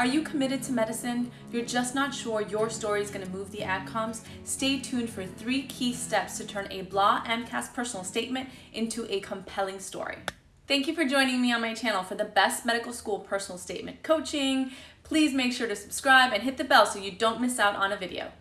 Are you committed to medicine? You're just not sure your story is going to move the adcoms? Stay tuned for three key steps to turn a blah AMCAS personal statement into a compelling story. Thank you for joining me on my channel for the best medical school personal statement coaching. Please make sure to subscribe and hit the bell so you don't miss out on a video.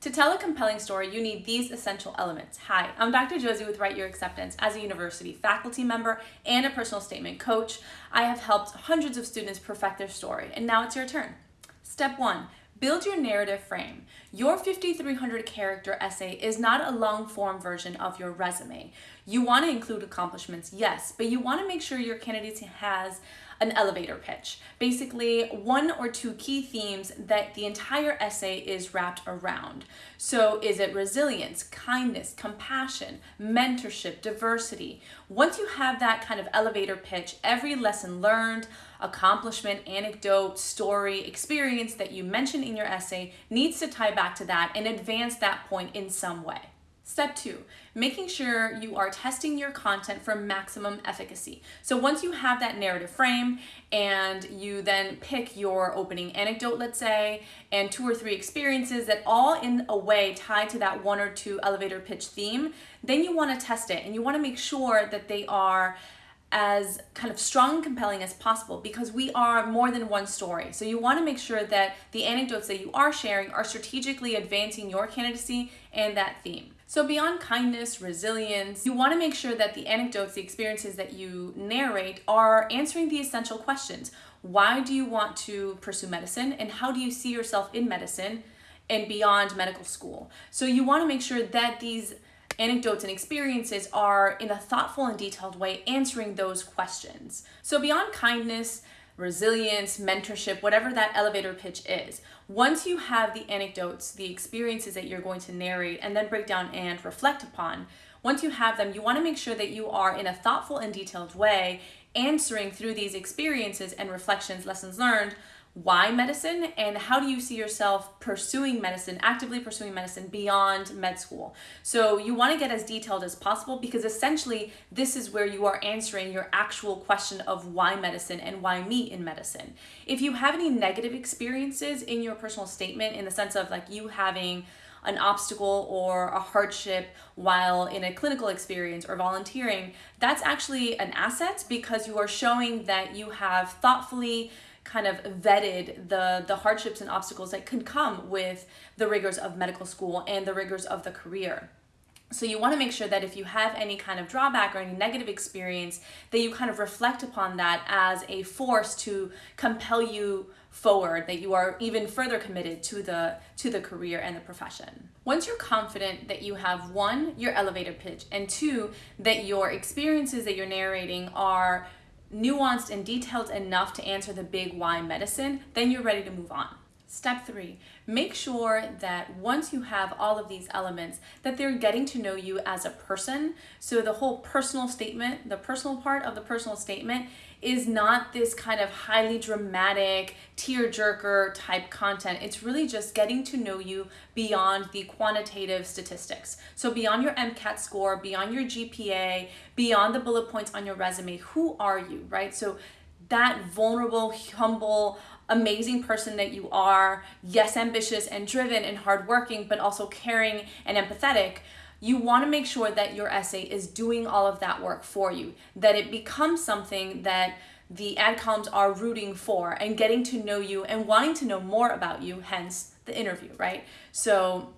To tell a compelling story, you need these essential elements. Hi, I'm Dr. Josie with Write Your Acceptance. As a university faculty member and a personal statement coach, I have helped hundreds of students perfect their story, and now it's your turn. Step one, build your narrative frame. Your 5,300 character essay is not a long form version of your resume. You want to include accomplishments, yes, but you want to make sure your candidate has an elevator pitch. Basically, one or two key themes that the entire essay is wrapped around. So is it resilience, kindness, compassion, mentorship, diversity? Once you have that kind of elevator pitch, every lesson learned, accomplishment, anecdote, story, experience that you mention in your essay needs to tie back to that and advance that point in some way. Step two, making sure you are testing your content for maximum efficacy. So once you have that narrative frame and you then pick your opening anecdote, let's say, and two or three experiences that all in a way tie to that one or two elevator pitch theme, then you wanna test it and you wanna make sure that they are as kind of strong and compelling as possible because we are more than one story. So you want to make sure that the anecdotes that you are sharing are strategically advancing your candidacy and that theme. So beyond kindness, resilience, you wanna make sure that the anecdotes, the experiences that you narrate are answering the essential questions. Why do you want to pursue medicine and how do you see yourself in medicine and beyond medical school? So you wanna make sure that these anecdotes and experiences are in a thoughtful and detailed way answering those questions. So beyond kindness, resilience, mentorship, whatever that elevator pitch is. Once you have the anecdotes, the experiences that you're going to narrate and then break down and reflect upon, once you have them, you want to make sure that you are in a thoughtful and detailed way answering through these experiences and reflections, lessons learned, why medicine and how do you see yourself pursuing medicine, actively pursuing medicine beyond med school. So you want to get as detailed as possible because essentially this is where you are answering your actual question of why medicine and why me in medicine. If you have any negative experiences in your personal statement in the sense of like you having an obstacle or a hardship while in a clinical experience or volunteering, that's actually an asset because you are showing that you have thoughtfully kind of vetted the, the hardships and obstacles that can come with the rigors of medical school and the rigors of the career. So you want to make sure that if you have any kind of drawback or any negative experience, that you kind of reflect upon that as a force to compel you forward, that you are even further committed to the, to the career and the profession. Once you're confident that you have one, your elevator pitch, and two, that your experiences that you're narrating are nuanced and detailed enough to answer the big why medicine, then you're ready to move on. Step three, make sure that once you have all of these elements, that they're getting to know you as a person. So the whole personal statement, the personal part of the personal statement is not this kind of highly dramatic, tear-jerker type content. It's really just getting to know you beyond the quantitative statistics. So beyond your MCAT score, beyond your GPA, beyond the bullet points on your resume, who are you, right? So that vulnerable, humble, amazing person that you are, yes, ambitious and driven and hardworking, but also caring and empathetic, you want to make sure that your essay is doing all of that work for you, that it becomes something that the adcoms are rooting for and getting to know you and wanting to know more about you, hence the interview, right? So,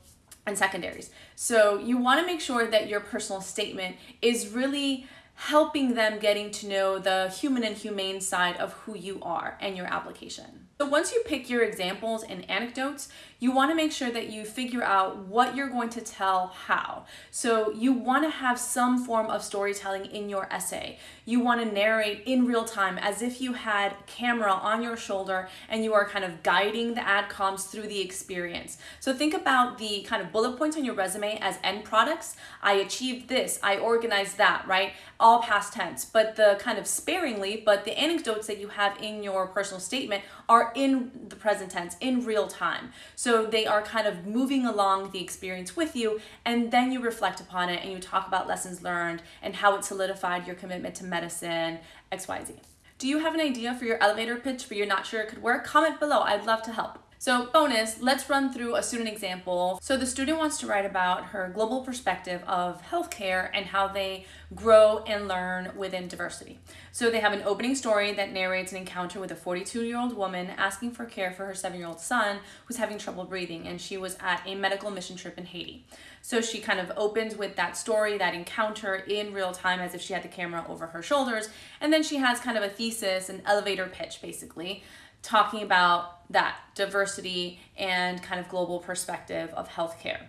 and secondaries. So you want to make sure that your personal statement is really helping them getting to know the human and humane side of who you are and your application. So once you pick your examples and anecdotes, you want to make sure that you figure out what you're going to tell how. So you want to have some form of storytelling in your essay. You want to narrate in real time as if you had camera on your shoulder and you are kind of guiding the adcoms through the experience. So think about the kind of bullet points on your resume as end products. I achieved this, I organized that, right? All past tense, but the kind of sparingly, but the anecdotes that you have in your personal statement are in the present tense, in real time. So they are kind of moving along the experience with you, and then you reflect upon it and you talk about lessons learned and how it solidified your commitment to medicine, XYZ. Do you have an idea for your elevator pitch but you're not sure it could work? Comment below, I'd love to help. So bonus, let's run through a student example. So the student wants to write about her global perspective of healthcare and how they grow and learn within diversity. So they have an opening story that narrates an encounter with a 42 year old woman asking for care for her seven year old son who's having trouble breathing and she was at a medical mission trip in Haiti. So she kind of opens with that story, that encounter in real time as if she had the camera over her shoulders. And then she has kind of a thesis, an elevator pitch basically, talking about that diversity and kind of global perspective of healthcare.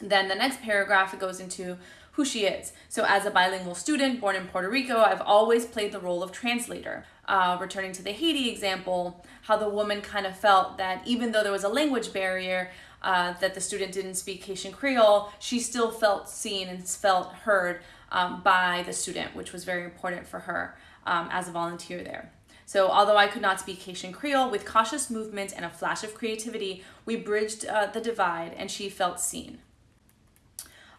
Then the next paragraph, it goes into who she is. So as a bilingual student born in Puerto Rico, I've always played the role of translator. Uh, returning to the Haiti example, how the woman kind of felt that even though there was a language barrier, uh, that the student didn't speak Haitian Creole, she still felt seen and felt heard um, by the student, which was very important for her um, as a volunteer there. So although I could not speak Haitian Creole, with cautious movement and a flash of creativity, we bridged uh, the divide and she felt seen.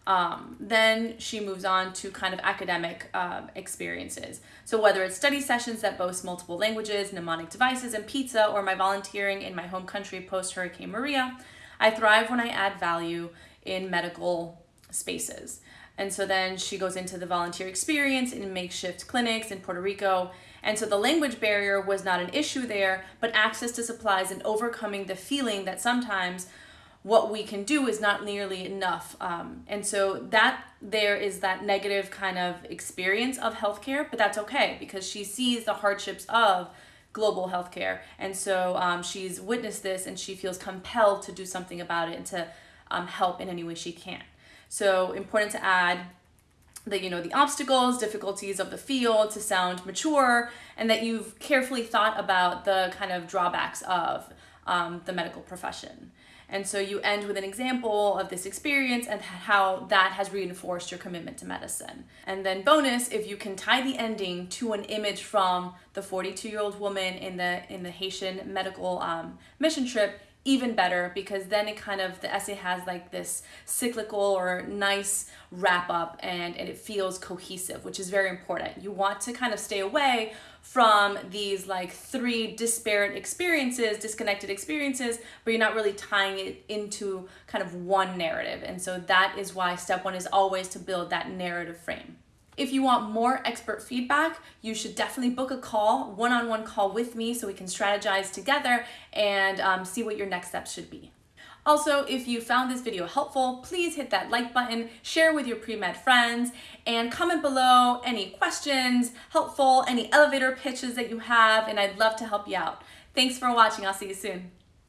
Um, then she moves on to kind of academic uh, experiences. So whether it's study sessions that boast multiple languages, mnemonic devices, and pizza, or my volunteering in my home country post-Hurricane Maria, I thrive when I add value in medical spaces. And so then she goes into the volunteer experience in makeshift clinics in Puerto Rico. And so the language barrier was not an issue there, but access to supplies and overcoming the feeling that sometimes what we can do is not nearly enough. Um, and so that there is that negative kind of experience of healthcare, but that's okay because she sees the hardships of global healthcare. And so um, she's witnessed this and she feels compelled to do something about it and to um, help in any way she can. So important to add the you know the obstacles difficulties of the field to sound mature and that you've carefully thought about the kind of drawbacks of um, the medical profession. And so you end with an example of this experience and how that has reinforced your commitment to medicine. And then bonus if you can tie the ending to an image from the 42 year old woman in the in the haitian medical um, mission trip even better because then it kind of the essay has like this cyclical or nice wrap up and, and it feels cohesive which is very important. You want to kind of stay away from these like three disparate experiences disconnected experiences but you're not really tying it into kind of one narrative. And so that is why step one is always to build that narrative frame if you want more expert feedback, you should definitely book a call, one-on-one -on -one call with me so we can strategize together and um, see what your next steps should be. Also, if you found this video helpful, please hit that like button, share with your pre-med friends, and comment below any questions, helpful, any elevator pitches that you have, and I'd love to help you out. Thanks for watching. I'll see you soon.